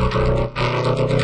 Thank you.